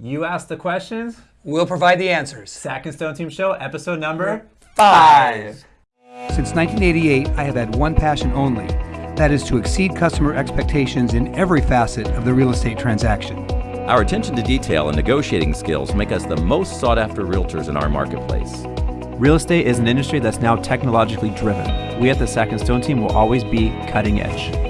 You ask the questions. We'll provide the answers. Sack and Stone Team Show, episode number Five. Since 1988, I have had one passion only that is to exceed customer expectations in every facet of the real estate transaction. Our attention to detail and negotiating skills make us the most sought after realtors in our marketplace. Real estate is an industry that's now technologically driven. We at the Sack and Stone team will always be cutting edge.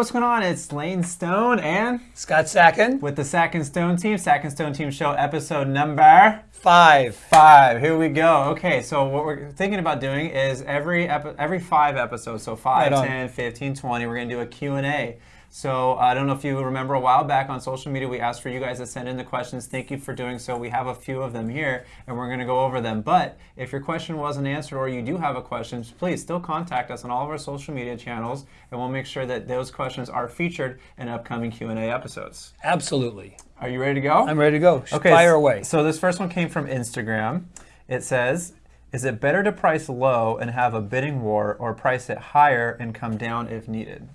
What's going on? It's Lane Stone and Scott Sacken. with the Sack and Stone Team, Sack and Stone Team Show, episode number Five. five. Here we go. Okay, so what we're thinking about doing is every every five episodes, so 5, Right 10, 15, 20, we're going to do a Q&A. So uh, I don't know if you remember a while back on social media, we asked for you guys to send in the questions. Thank you for doing so. We have a few of them here, and we're going to go over them. But if your question wasn't answered or you do have a question, please still contact us on all of our social media channels, and we'll make sure that those questions are featured in upcoming Q&A episodes. Absolutely. Are you ready to go? I'm ready to go. Okay, Fire away. So this first one came from Instagram. It says, "Is it better to price low and have a bidding war, or price it higher and come down if needed?"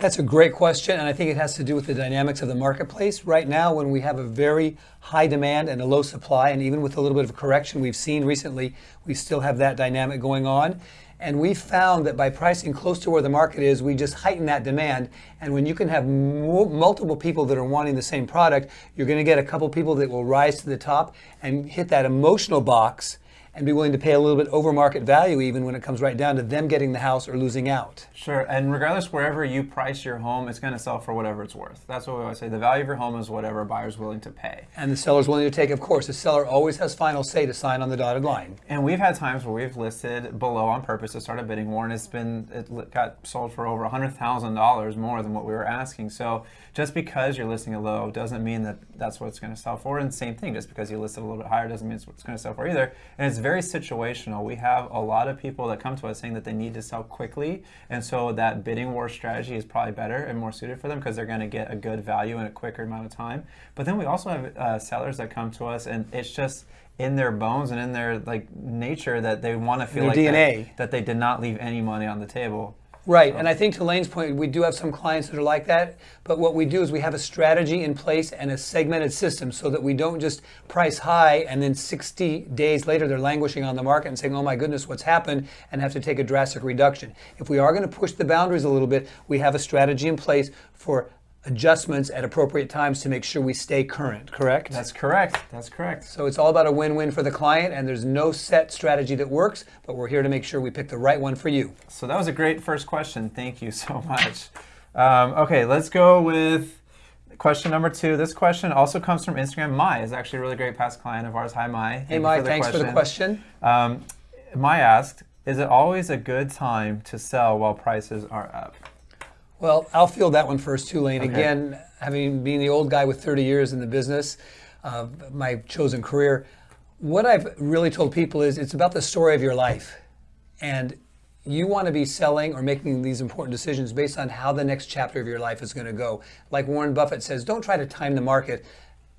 That's a great question, and I think it has to do with the dynamics of the marketplace. Right now, when we have a very high demand and a low supply, and even with a little bit of correction we've seen recently, we still have that dynamic going on. And we found that by pricing close to where the market is, we just heighten that demand. And when you can have multiple people that are wanting the same product, you're going to get a couple people that will rise to the top and hit that emotional box and be willing to pay a little bit over market value even when it comes right down to them getting the house or losing out. Sure, and regardless wherever you price your home, it's going to sell for whatever it's worth. That's what we always say. The value of your home is whatever a buyer's willing to pay. And the seller's willing to take, of course. The seller always has final say to sign on the dotted line. And we've had times where we've listed below on purpose to start a bidding war, and it's been it got sold for over hundred thousand dollars more than what we were asking. So just because you're listing it low doesn't mean that that's what it's going to sell for. And same thing, just because you list it a little bit higher doesn't mean it's what it's going to sell for either. And it's very situational. We have a lot of people that come to us saying that they need to sell quickly, and so that bidding war strategy is probably better and more suited for them because they're going to get a good value in a quicker amount of time. But then we also have uh, sellers that come to us, and it's just in their bones and in their like nature that they want to feel like that- That, they did not leave any money on the table. Right, and I think to Lane's point, we do have some clients that are like that, but what we do is we have a strategy in place and a segmented system so that we don't just price high and then 60 days later they're languishing on the market and saying, oh my goodness, what's happened, and have to take a drastic reduction. If we are going to push the boundaries a little bit, we have a strategy in place for adjustments at appropriate times to make sure we stay current, correct? That's correct. That's correct. So it's all about a win-win for the client, and there's no set strategy that works, but we're here to make sure we pick the right one for you. So that was a great first question. Thank you so much. Um, okay, let's go with question number two. This question also comes from Instagram. Mai is actually a really great past client of ours. Hi, Mai. Thank Hey, Mike, for thanks for the question. Um, Mai asked, "Is it always a good time to sell while prices are up?" Well, I'll field that one first too, Lane. Okay. Again, having been the old guy with 30 years in the business, uh, my chosen career, what I've really told people is it's about the story of your life. And you want to be selling or making these important decisions based on how the next chapter of your life is going to go. Like Warren Buffett says, don't try to time the market,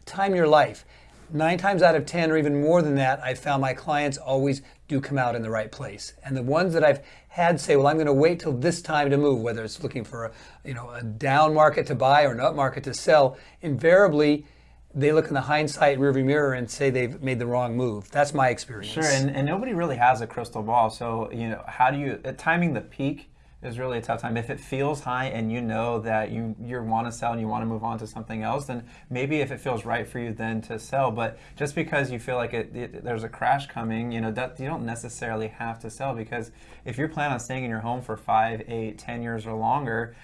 time your life. Nine times out of 10, or even more than that, I've found my clients always do come out in the right place. And the ones that I've had say, well, I'm going to wait till this time to move, whether it's looking for a, you know, a down market to buy or an up market to sell, invariably, they look in the hindsight rearview mirror and say they've made the wrong move. That's my experience. Sure, and, and nobody really has a crystal ball. So, you know, how do you, uh, timing the peak is really a tough time. If it feels high and you know that you, you want to sell and you want to move on to something else, then maybe if it feels right for you, then to sell. But just because you feel like it, it, there's a crash coming, you know, that you don't necessarily have to sell because if you're planning on staying in your home for five, eight, ten years or longer,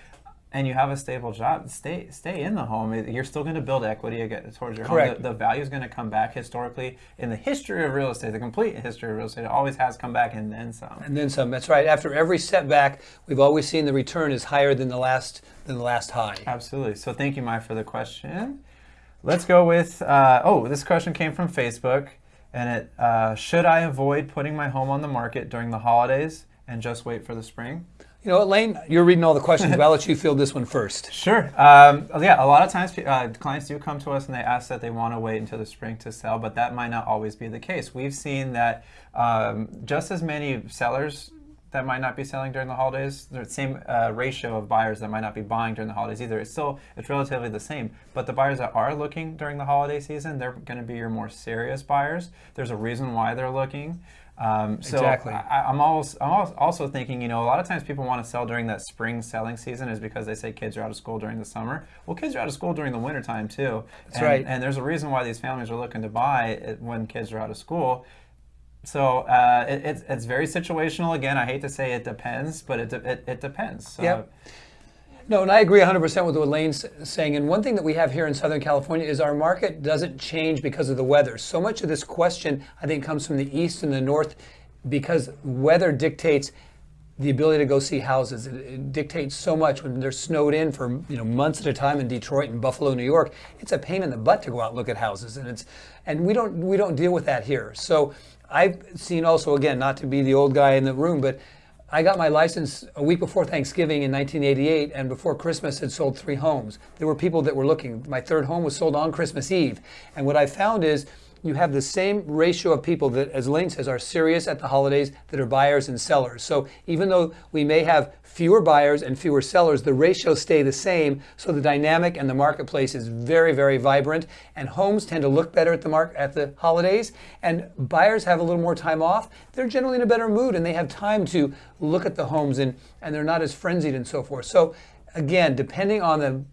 and you have a stable job, stay stay in the home. You're still going to build equity towards your Correct. home. The, the value is going to come back historically in the history of real estate. The complete history of real estate it always has come back and then some. And then some. That's right. After every setback, we've always seen the return is higher than the last than the last high. Absolutely. So thank you, Mike, for the question. Let's go with. Uh, oh, this question came from Facebook, and it uh, should I avoid putting my home on the market during the holidays and just wait for the spring? You know Lane? You're reading all the questions, but I'll let you field this one first. Sure. Um, yeah, a lot of times uh, clients do come to us and they ask that they want to wait until the spring to sell, but that might not always be the case. We've seen that um, just as many sellers that might not be selling during the holidays. The same uh, ratio of buyers that might not be buying during the holidays either. It's still it's relatively the same. But the buyers that are looking during the holiday season, they're going to be your more serious buyers. There's a reason why they're looking. Um, so Exactly. I, I'm always, I'm also thinking, you know, a lot of times people want to sell during that spring selling season is because they say kids are out of school during the summer. Well, kids are out of school during the wintertime too. That's and, right. And there's a reason why these families are looking to buy it when kids are out of school. So uh, it, it's, it's very situational. Again, I hate to say it depends, but it, de- it, it depends. So, Yep. No, and I agree 100% with what Lane's saying. And one thing that we have here in Southern California is our market doesn't change because of the weather. So much of this question, I think, comes from the east and the north because weather dictates the ability to go see houses. It, it dictates so much when they're snowed in for you know months at a time in Detroit and Buffalo, New York. It's a pain in the butt to go out and look at houses, and it's and we don't we don't deal with that here. So I've seen also again not to be the old guy in the room, but I got my license a week before Thanksgiving in 1988, and before Christmas had sold three homes. There were people that were looking. My third home was sold on Christmas Eve, and what I found is you have the same ratio of people that, as Lane says, are serious at the holidays that are buyers and sellers. So even though we may have fewer buyers and fewer sellers, the ratios stay the same. So the dynamic and the marketplace is very, very vibrant. And homes tend to look better at the mark at the holidays. And buyers have a little more time off. They're generally in a better mood and they have time to look at the homes and, and they're not as frenzied and so forth. So again, depending on the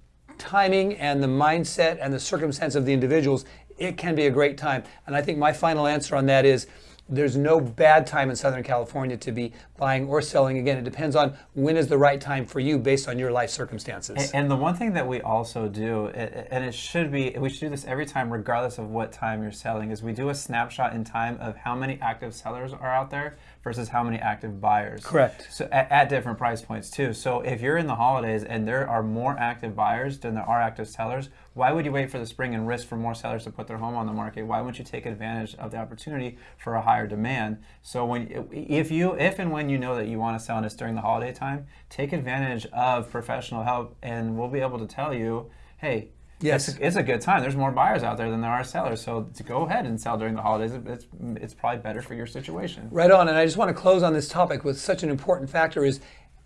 timing and the mindset and the circumstance of the individuals, it can be a great time. And I think my final answer on that is there's no bad time in Southern California to be buying or selling. Again, it depends on when is the right time for you based on your life circumstances. And the one thing that we also do, and it should be, we should do this every time, regardless of what time you're selling, is we do a snapshot in time of how many active sellers are out there versus how many active buyers. Correct. So at, at different price points too. So if you're in the holidays and there are more active buyers than there are active sellers, why would you wait for the spring and risk for more sellers to put their home on the market? Why wouldn't you take advantage of the opportunity for a higher demand? So when if you if and when you know that you want to sell this during the holiday time, take advantage of professional help and we'll be able to tell you, hey, Yes. it's, it's a good time. There's more buyers out there than there are sellers. So to go ahead and sell during the holidays, it's it's probably better for your situation. Right on. And I just want to close on this topic with such an important factor is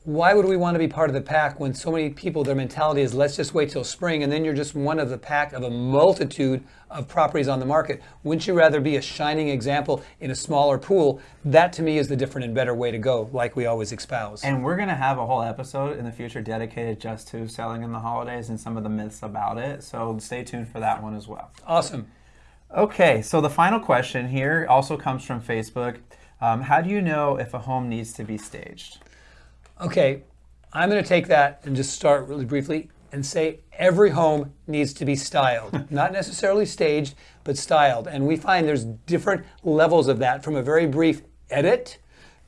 why would we want to be part of the pack when so many people, their mentality is let's just wait till spring and then you're just one of the pack of a multitude of properties on the market? Wouldn't you rather be a shining example in a smaller pool? That to me is the different and better way to go, like we always espouse. And we're going to have a whole episode in the future dedicated just to selling in the holidays and some of the myths about it. So stay tuned for that one as well. awesome. Okay, so the final question here also comes from Facebook. Um, how do you know if a home needs to be staged? Okay, I'm going to take that and just start really briefly and say every home needs to be styled, not necessarily staged, but styled. And we find there's different levels of that from a very brief edit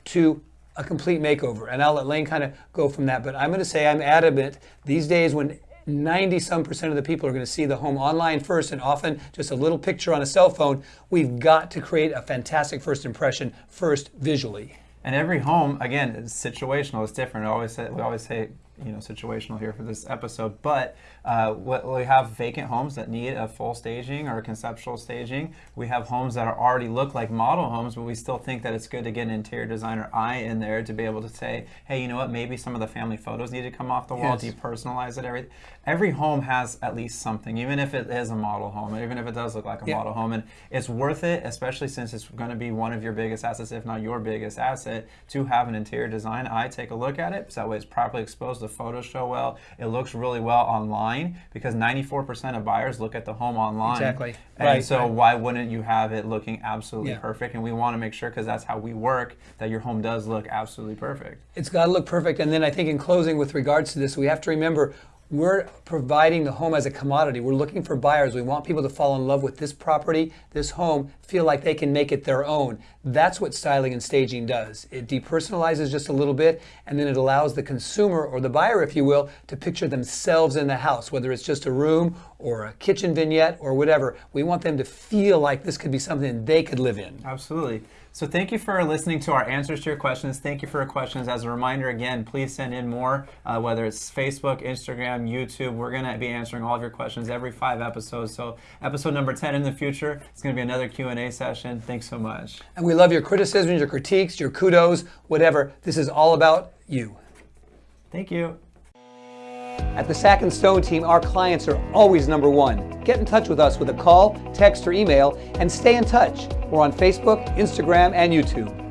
to a complete makeover. And I'll let Lane kind of go from that. But I'm going to say I'm adamant these days when 90 some percent of the people are going to see the home online first and often just a little picture on a cell phone. We've got to create a fantastic first impression first visually. And every home, again, is situational. It's different. Always say, we always say, you know, situational here for this episode. But uh, what, we have vacant homes that need a full staging or conceptual staging. We have homes that are already look like model homes, but we still think that it's good to get an interior designer eye in there to be able to say, hey, you know what? Maybe some of the family photos need to come off the wall. Yes. Depersonalize it. Every every home has at least something, even if it is a model home, even if it does look like a Yeah. model home, and it's worth it, especially since it's going to be one of your biggest assets, if not your biggest asset, to have an interior design eye take a look at it. So that way it's properly exposed, the photos show well, it looks really well online because 94% of buyers look at the home online. Exactly. And Right, so right. why wouldn't you have it looking absolutely Yeah. perfect? And we want to make sure, because that's how we work, that your home does look absolutely perfect. It's got to look perfect. And then I think in closing, with regards to this, we have to remember we're providing the home as a commodity. We're looking for buyers. We want people to fall in love with this property, this home, feel like they can make it their own. That's what styling and staging does. It depersonalizes just a little bit, and then it allows the consumer or the buyer, if you will, to picture themselves in the house, whether it's just a room or a kitchen vignette or whatever. We want them to feel like this could be something they could live in. Absolutely. So thank you for listening to our answers to your questions. Thank you for your questions. As a reminder, again, please send in more, uh, whether it's Facebook, Instagram, YouTube. We're going to be answering all of your questions every five episodes. So episode number 10 in the future, it's going to be another Q&A session. Thanks so much. And we love your criticisms, your critiques, your kudos, whatever. This is all about you. Thank you. At the Sack and Stone team, our clients are always number one. Get in touch with us with a call, text, or email, and stay in touch. We're on Facebook, Instagram, and YouTube.